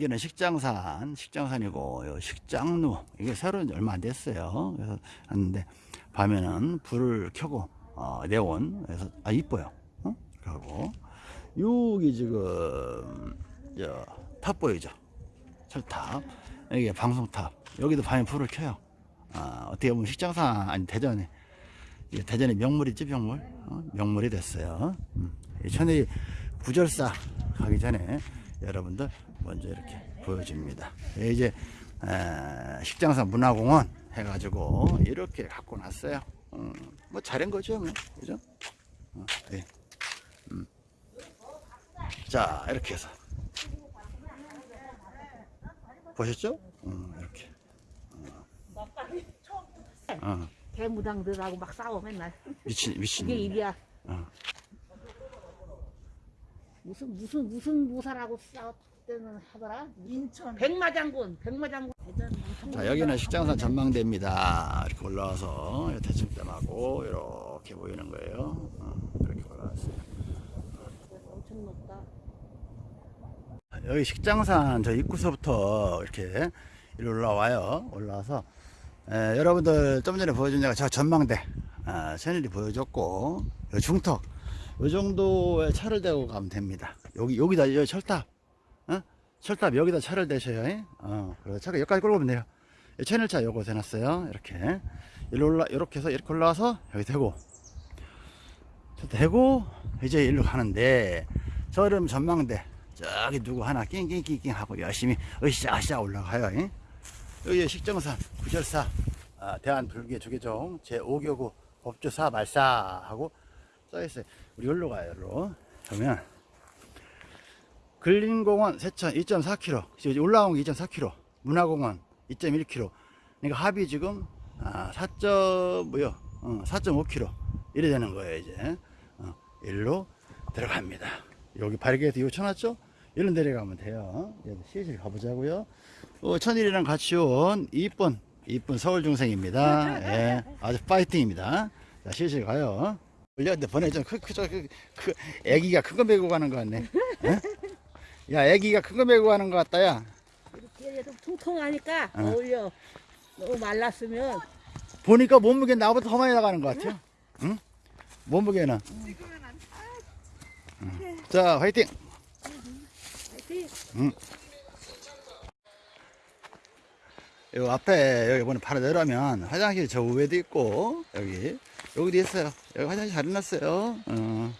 여기는 식장산, 식장산이고, 요 식장루, 이게 새로 얼마 안 됐어요. 그래서 하는데, 밤에는 불을 켜고, 어, 네온. 그래서, 아, 이뻐요. 어? 그리고, 여기 지금, 저, 탑 보이죠? 철탑. 여기 방송탑. 여기도 밤에 불을 켜요. 아, 어떻게 보면 식장산, 아니, 대전에, 이게 대전의 명물이지, 명물. 어? 명물이 됐어요. 음. 이 천일이 구절사 가기 전에 여러분들 먼저 이렇게 보여줍니다. 예, 이제 에, 식장사 문화공원 해가지고 이렇게 갖고 났어요. 음, 뭐 잘한 거죠, 뭐 그죠? 어, 예. 음. 자 이렇게 해서 보셨죠? 음, 이렇게. 어, 대무당들하고 막 싸워 맨날. 미친 미친. 그게 일이야. 어. 무슨 무슨 무슨 무사라고 싸웠다는 하더라. 인천 백마장군, 백마장군. 자 여기는 식장산 전망대입니다. 이렇게 올라와서 대청댐하고 이렇게 보이는 거예요. 어, 이렇게 올라왔어요. 엄청 높다. 여기 식장산 저 입구서부터 이렇게 이리로 올라와요. 올라와서 에, 여러분들 좀 전에 보여준 데가 저 전망대 아, 천일이 보여줬고 요 중턱 요 정도의 차를 대고 가면 됩니다. 여기 여기다 여 철탑 어? 철탑 여기다 차를 대셔요. 예? 어, 그래서 차가 여기까지 끌고 오면 돼요. 이 천일차 요거 해놨어요. 이렇게 일로 올라 이렇게 해서 이렇게 올라와서 여기 대고 대고 이제 일로 가는데 저름 전망대 저기 누구 하나 낑낑낑낑 하고 열심히 으쌰으쌰 올라가요. 예? 여기 식정산 구절사 아, 대한불교 조계종 제5교구 법주사 말사하고 써있어요. 우리 여기로 가요. 여기로 그러면 근린공원 세천 2.4km 지금 올라온 게 2.4km 문화공원 2.1km 그러니까 합이 지금 아, 4. 뭐요? 어, 4.5km 이래 되는 거예요 이제 어, 일로 들어갑니다. 여기 이거 쳐놨죠? 일로 내려가면 돼요. 실실 가보자고요. 어, 천일이랑 같이 온 이쁜 이쁜 서울 중생입니다. 예, 아주 파이팅입니다. 자, 실실 가요. 원래 보내줘. 그, 그, 저, 그, 그, 애기가 큰 거 메고 가는 거 같네. 예? 야, 애기가 큰 거 메고 가는 거 같다, 야. 이렇게 좀 통통하니까 어. 어울려. 너무 말랐으면 보니까 몸무게 나보다 더 많이 나가는 것 같아요. 응? 몸무게는. 응. 자, 화이팅! 화이팅. 요 앞에 여기 보면 바로 내려면 화장실 저 위에도 있고 여기 여기도 있어요. 여기 화장실 잘 해놨어요. 어.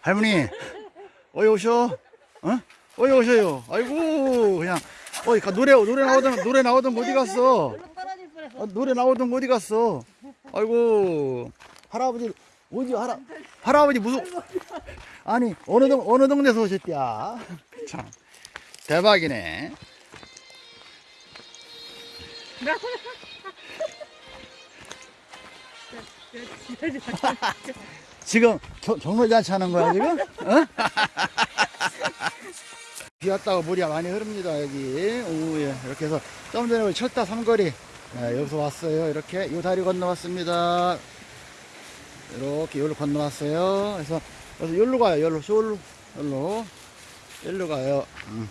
할머니 어디 오셔? 어? 어디 오셔요? 아이고 그냥 가 노래 노래 나오던 노래 나오던 어디 갔어? 아, 노래 나오던 거 어디 갔어? 아이고 할아버지 어디 할아 할아버지 무슨 아니 어느 동 어느 동네에서 오셨대야 참 대박이네 지금 겨, 경로잔치 하는 거야 지금? 어? 비 왔다고 물이 많이 흐릅니다 여기. 오후에. 이렇게 해서 좀 전에 철다 삼거리. 네, 여기서 왔어요. 이렇게 이 다리 건너왔습니다. 이렇게 여기로 건너왔어요. 그래서 그래서 여기로 가요 여기로. 여기로. 여기로. 여기로 가요. 음.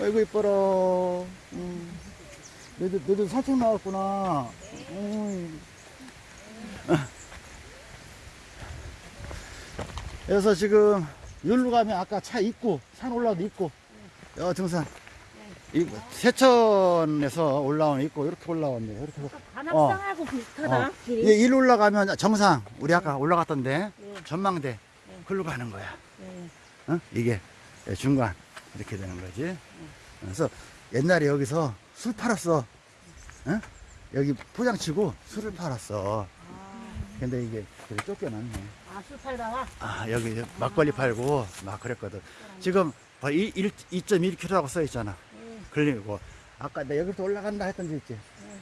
아이고 이뻐라. 음. 너희들, 너희들 산책 나왔구나 음. 그래서 지금 여기로 가면 아까 차 있고 산 올라도 있고 여 등산 이 세천에서 올라오는 있고 이렇게 올라왔네 이렇게 관악산하고 비슷하다. 어. 길이. 이제 일로 올라가면 정상 우리 아까 올라갔던데 네. 전망대 글로 가는 거야 네. 어? 이게 중간 이렇게 되는 거지 그래서 옛날에 여기서 술 팔았어. 어? 여기 포장치고 술을 팔았어. 근데 이게 되게 쫓겨났네. 아, 술 팔다가? 아 여기 막걸리 팔고 막 그랬거든. 지금 2.1km라고 써 있잖아. 네. 걸리고 아까 나 여기부터 올라간다 했던 데 있지.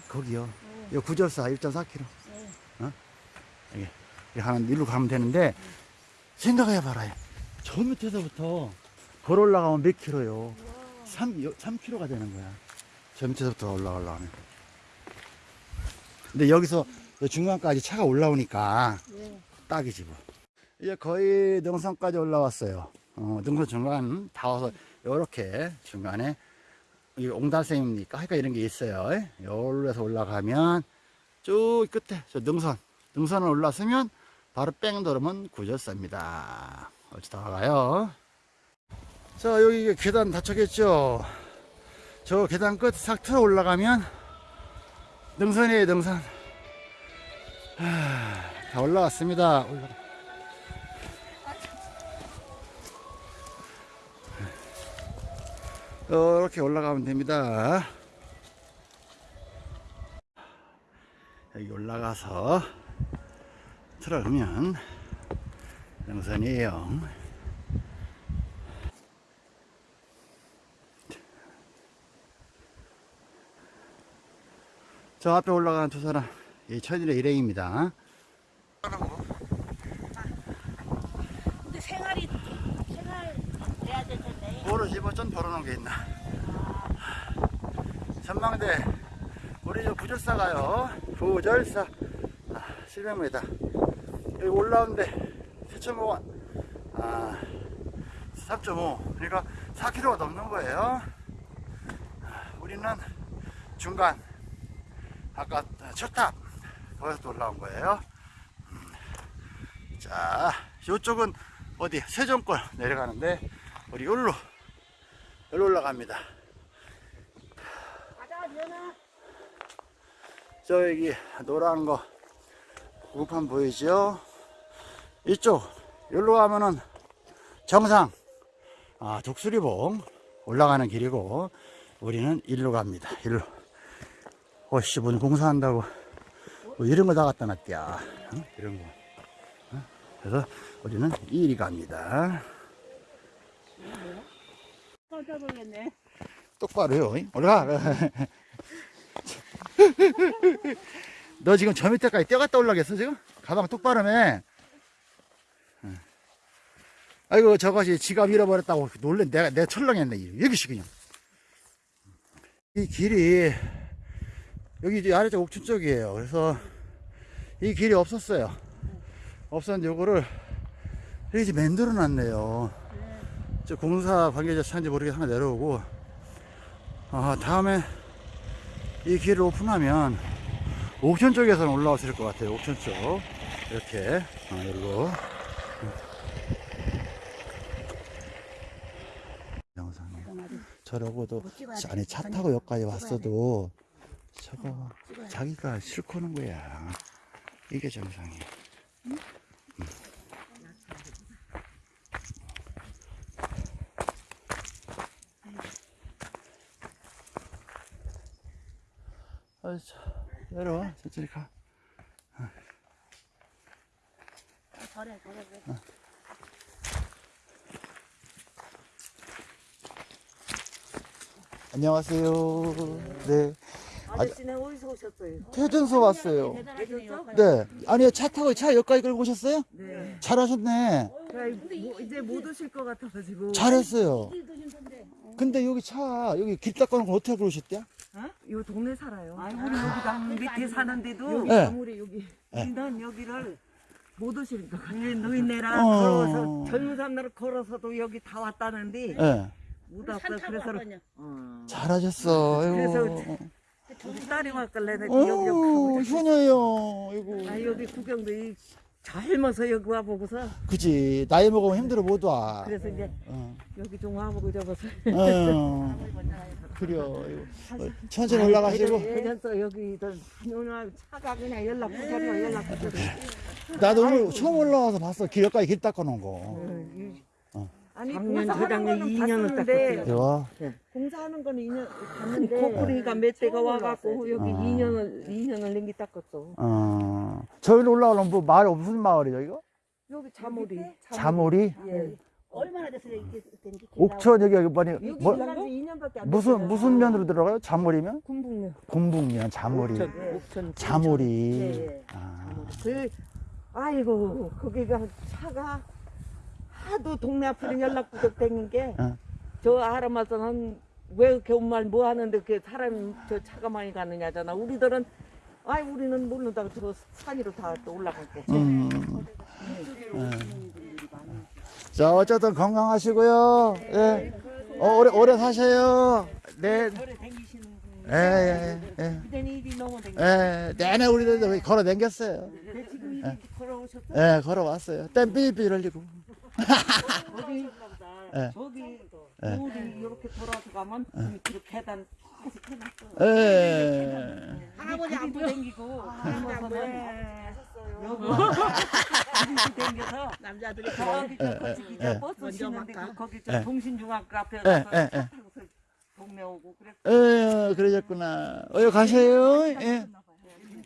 거기요. 요 구절사 1.4km 네. 어? 여기 이렇게 하는 일로 가면 되는데 생각해 봐라. 저 밑에서부터 걸어 올라가면 몇 킬로요? 3, 3km가 되는 거야 저 밑에서부터 올라가려면 근데 여기서 저 중간까지 차가 올라오니까 네. 딱이지 뭐. 이제 거의 능선까지 올라왔어요. 어, 능선 중간 다 와서 요렇게 중간에 이 옹달샘입니까? 하여간 이런 게 있어요. 여기로 해서 올라가면 쭉 끝에 저 능선 능선을 올라서면 바로 뺑 돌으면 구절사입니다. 어찌 다 가요. 자 여기 계단 닫혔겠죠. 저 계단 끝 싹 틀어 올라가면 능선이에요 능선. 하, 다 올라왔습니다. 올라. 이렇게 올라가면 됩니다. 여기 올라가서 들어가면 능선이에요. 저 앞에 올라가는 두 사람, 이 천일의 일행입니다. 근데 생활이 생활 돼야 될 텐데. 모르지 뭐좀 벌어놓은 게 있나? 전망대 우리 저 부절사 가요. 부절사. 아, 700m 여기 올라오는데 세천공원. 아, 3.5 그러니까 4km가 넘는 거예요. 아, 우리는 중간 아까 첫탑 거기서 또 올라온 거예요. 음. 자 이쪽은 어디 세종권 내려가는데 우리 여기로 여기로 올라갑니다. 저 여기 노란 거 구급판 보이죠? 이쪽 여기로 가면은 정상 아 독수리봉 올라가는 길이고 우리는 일로 갑니다. 일로 어씨 뭐 공사한다고 뭐 이런 거 다 갖다 놨대야 응? 이런 거 응? 그래서 우리는 이리 갑니다 깜짝 놀랐네. 똑바로요. 올라가. 너 지금 저 밑에까지 뛰어갔다 올라겠어 지금? 가방 똑바로 해. 응. 아이고 저것이 지갑 잃어버렸다고 놀래 내가 내가 철렁했네 여기시 그냥. 이 길이 여기 이제 아래쪽 옥천 쪽이에요. 그래서 이 길이 없었어요. 없었는데 요거를 이렇게 만들어 놨네요. 저 공사 관계자 차인지 모르게 하나 내려오고 아, 다음에 이 길을 오픈하면 옥천 쪽에서는 올라왔을 것 같아요. 옥천 쪽 이렇게 아, 그리고 영상에 저러고도 아니 차 타고 여기까지 왔어도 저거 자기가 싫고 하는 거야. 이게 정상이야. 아, 자, 내려와. 천천히 가. 저래, 저래, 저래. 안녕하세요. 네. 아저씨는 어디서 오셨어요? 퇴전소 왔어요. 네. 아니요, 차 타고 차 여기까지 끌고 오셨어요? 네. 잘하셨네. 뭐, 이제 못 오실 것 같아가지고. 잘했어요. 근데 여기 차, 여기 길 닦아놓고 어떻게 그러셨대요? 어? 요 동네 살아요. 우리 여기가 밑에 사는데도 네. 아무리 여기. 네. 난 여기를 못 오시니까. 근데 노인네랑 어. 걸어서 젊은 사람들 걸어서도 여기 다 왔다는데 네. 못 왔어. 그래서. 어. 잘하셨어. 아이고. 우리 딸이 왔길래 내가 여기 가고 어, 효녀요. 아이고. 아 여기 구경도 이 젊어서 여기 와보고서 그지. 나이 먹으면 힘들어 못 와. 그래서 이제 어. 여기 좀 와보고 잡아서 어. 그래요. 아이고. 어, 천천히 올라가시고. 그래서 여기 오늘 차가 그냥 연락 부탁해 연락 부탁해 나도 오늘 처음 올라와서 봤어. 길 여기까지 길 닦아 놓은 거. 어. 아니 작년, 공사하는 저작년 거는 2년을 봤었는데 닦았어요. 와. 공사하는 거는 2년 봤는데 코코리가 몇 대가 와갖고 여기 아. 2년을 2년을 냉기 닦았어 어. 저기로 올라오면 뭐 마을, 무슨 마을이죠, 이거? 여기 자모리 자모리? 예 얼마나 됐어요, 이게 된지. 옥천 여기 여기 뭐니 여기 뭐, 들어간 지 2년밖에 안 무슨 됐어요. 무슨 면으로 들어가요? 자모리면? 군북면 공북면 자모리. 옥천, 옥천 자모리. 예, 예. 아. 그 아이고 거기가 차가 하도 동네 앞으로 연락 부족된 게 어. 저 아람아서는 왜 이렇게 온말 뭐 하는데 그 사람 저 차가 많이 가느냐잖아. 우리들은 아이 우리는 모른다고 저 산 위로 다 또 올라갈게. 음. 자, 어쨌든 건강하시고요. 예. 어, 오래, 오래 사세요. 네. 예, 예, 예. 그때는 일이 너무 댕기. 예, 내내 우리들 걸어 댕겼어요. 예, 걸어왔어요. 땀 삐삐 흘리고. 거기 예. 저기 예. 우리 이렇게 돌아서 가면 그 계단 다시 해놨어. 예. 할아버지 안 보여? 댕기고 젊어서는 네. 여기 댕겨서 남자들이 저기 예, 저 거기 예. 저 버스 막그 거기 예. 저 동신중학교 앞에 예, 가서 예, 예. 차 타고서 동네 오고 그랬어. 어, 그러셨구나. 어여 가세요. 예.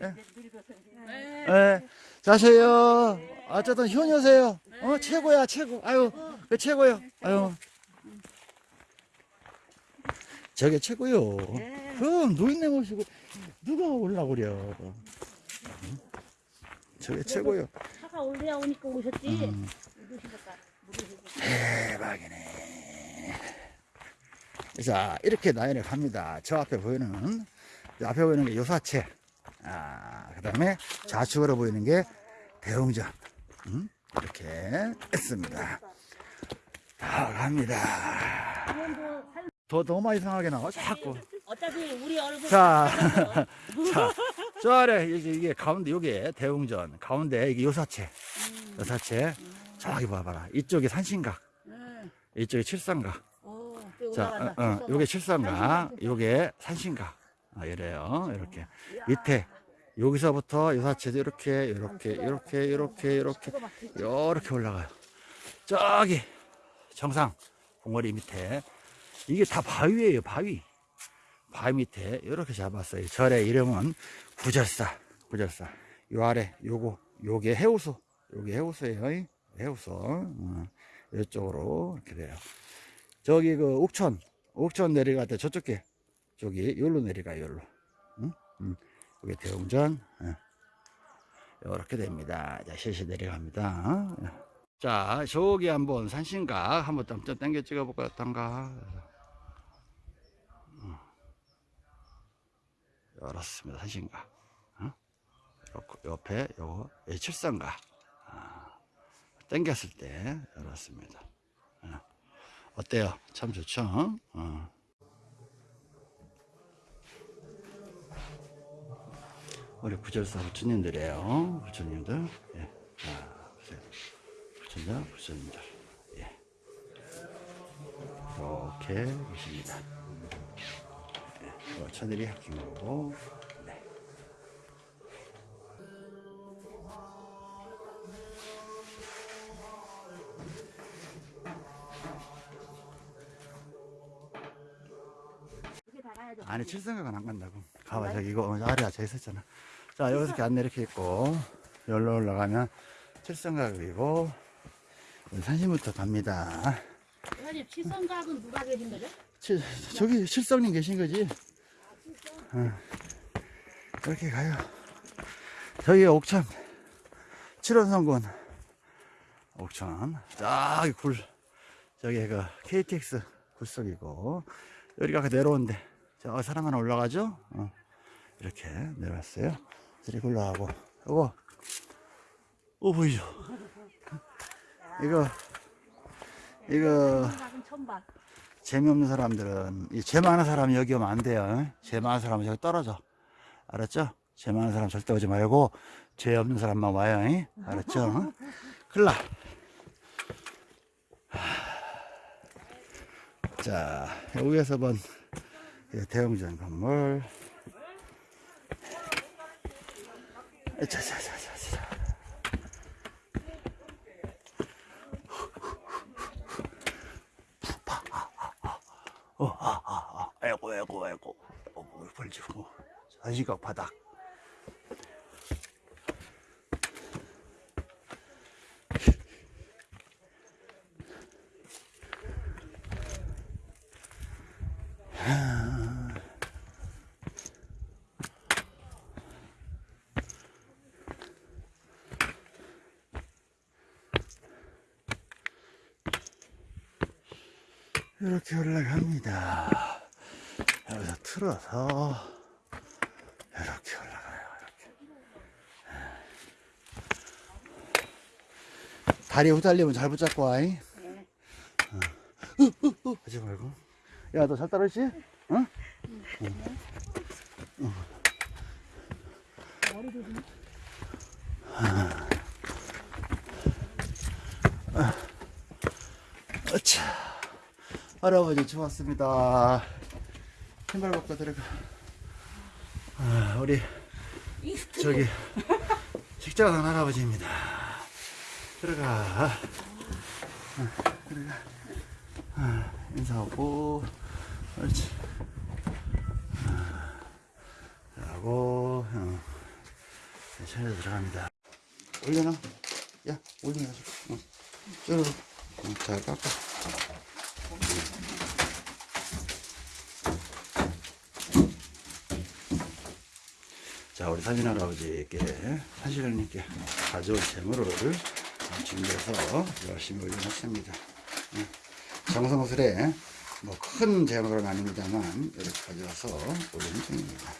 예. 자세요. 어쨌든 효녀 세요. 어, 최고야, 최고. 아유, 그 최고요. 아유. 저게 최고요. 그럼 노인네 모시고 누가 올라 그려. 응? 저게 최고요. 차가 올려 오니까 오셨지. 음. 대박이네. 자, 이렇게 나연에 갑니다. 저 앞에 보이는, 저 앞에 보이는 게 요사체. 아, 그 다음에 좌측으로 보이는 게 대웅전. 음? 이렇게 했습니다. 다 갑니다. 이건도 살더 너무 이상하게 나와, 자꾸. 어차피 우리 얼굴 자, 자, 저 아래, 이게, 이게 가운데, 요게 대웅전. 가운데 이게 요사체. 요사체. 저기 봐봐라. 이쪽이 산신각. 이쪽이 칠성각. 자, 어, 어, 요게 칠성각, 요게 산신각. 아, 이래요. 이렇게. 밑에, 여기서부터 요사체도 이렇게, 이렇게, 이렇게, 이렇게, 이렇게, 이렇게 올라가요. 저기, 정상, 봉어리 밑에. 이게 다 바위예요, 바위. 바위 밑에 이렇게 잡았어요. 절의 이름은 구절사, 구절사. 요 아래, 요거, 요게 해우소, 요게 해우소예요. 이. 해우소. 어, 이쪽으로 이렇게 돼요. 저기 그 옥천, 옥천 내려갈 때 저쪽에, 저기 여기로 내려가요, 여기로. 응? 응. 여기 대웅전. 이렇게 됩니다. 자, 실시 내려갑니다. 자, 저기 한번 산신각 한번 좀 당겨 찍어 볼까, 어떤가. 열었습니다. 산신각. 어? 옆에 요거 칠성각. 아, 당겼을 때 열었습니다. 어. 어때요? 참 좋죠? 어. 우리 구절사 부처님들이에요. 부처님들. 예. 자, 보세요. 부처님, 부처님들. 예. 이렇게 계십니다. 어, 천일이 합친 거고, 아니, 칠성각은 안 간다고. 가봐, 저기 이거 아래야, 저기 있었잖아. 자, 여기서 이렇게 안내 이렇게 있고, 여기로 올라가면 칠성각이고, 산신부터 갑니다. 사장님 칠성각은 누가 계신 거죠? 칠, 저기 칠성님 계신 거지? 어. 이렇게 가요. 저기 옥천, 칠원성군, 옥천, 저기 굴, 저기 그 KTX 굴속이고, 여기가 그 내려온데, 저 사람 하나 올라가죠? 어. 이렇게 내려왔어요. 이렇게 올라가고, 요거, 오, 보이죠? 이거, 이거. 재미없는 사람들은 이죄 많은 사람이 여기 오면 안 돼요. 죄 많은 사람은 저기 떨어져. 알았죠? 죄 많은 사람 절대 오지 말고 죄 없는 사람만 와요. 잉? 알았죠? 나. 자, 여기에서 본 대웅전 건물. 자자자자자. 어, 아, 아, 아, 아이고, 아이고, 아이고. 어, 뭐, 벌지고. 산시각 바닥. 이렇게 올라갑니다. 여기서 틀어서 이렇게 올라가요. 이렇게. 다리 후달리면 잘 붙잡고 와. 이. 네. 하지 말고. 야, 너 잘 따르지? 응? 어차. 할아버지 좋았습니다. 신발 벗고 들어가. 아, 우리 저기 식장한 할아버지입니다. 들어가. 아, 들어가. 아, 인사하고, 그렇지. 아, 하고, 어. 차에 들어갑니다. 올려놔. 야, 올려가지고. 어. 쭉. 어, 잘 깎아. 자, 우리 사진 할아버지께, 사실님께 가져온 재물을 준비해서 열심히 올려놨습니다. 예. 정성스레, 뭐 큰 재물은 아닙니다만, 이렇게 가져와서 올리는 중입니다.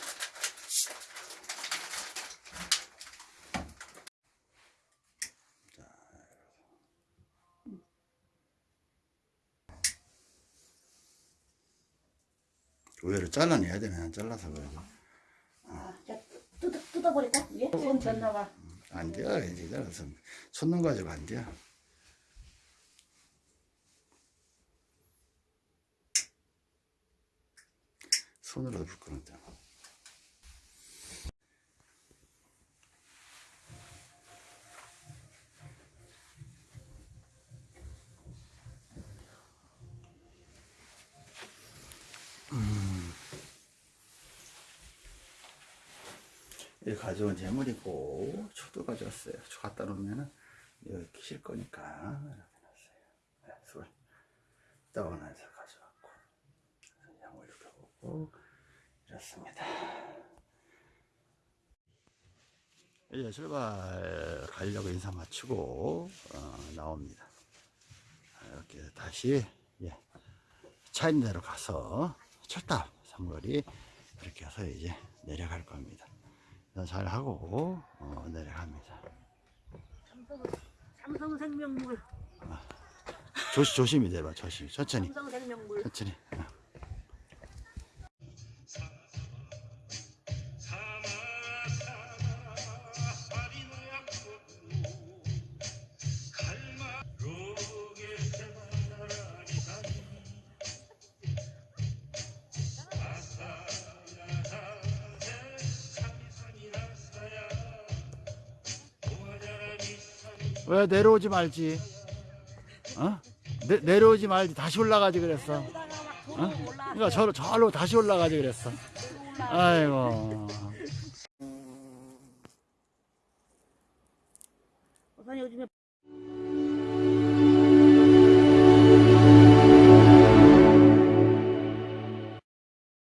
의외로 잘라내야 되네. 안 잘라서 그러지. 뜯어, 뜯어버릴까? 이게? 손 졌나봐. 안 돼요. 이제 잘라서. 손놈 가지고 안 돼요. 손으로 불 거는데. 가져온 재물이고 초도 가져왔어요. 초 갖다 놓으면은 여기 키실 거니까 이렇게 놨어요. 네, 술 떠원해서 가져왔고 양을 이렇게 보고 이렇습니다. 이제 출발 가려고 인사 마치고 어, 나옵니다. 이렇게 다시 예, 차 있는 데로 가서 철탑 삼거리 이렇게 해서 이제 내려갈 겁니다. 잘 하고 어, 내려갑니다. 삼성 생명물. 조심 조심히 내봐 조심 천천히 삼성 생명물. 천천히. 어. 왜 내려오지 말지? 어? 내, 내려오지 말지 다시 올라가지 그랬어. 어? 그러니까 저로 저로 다시 올라가지 그랬어. 아이고.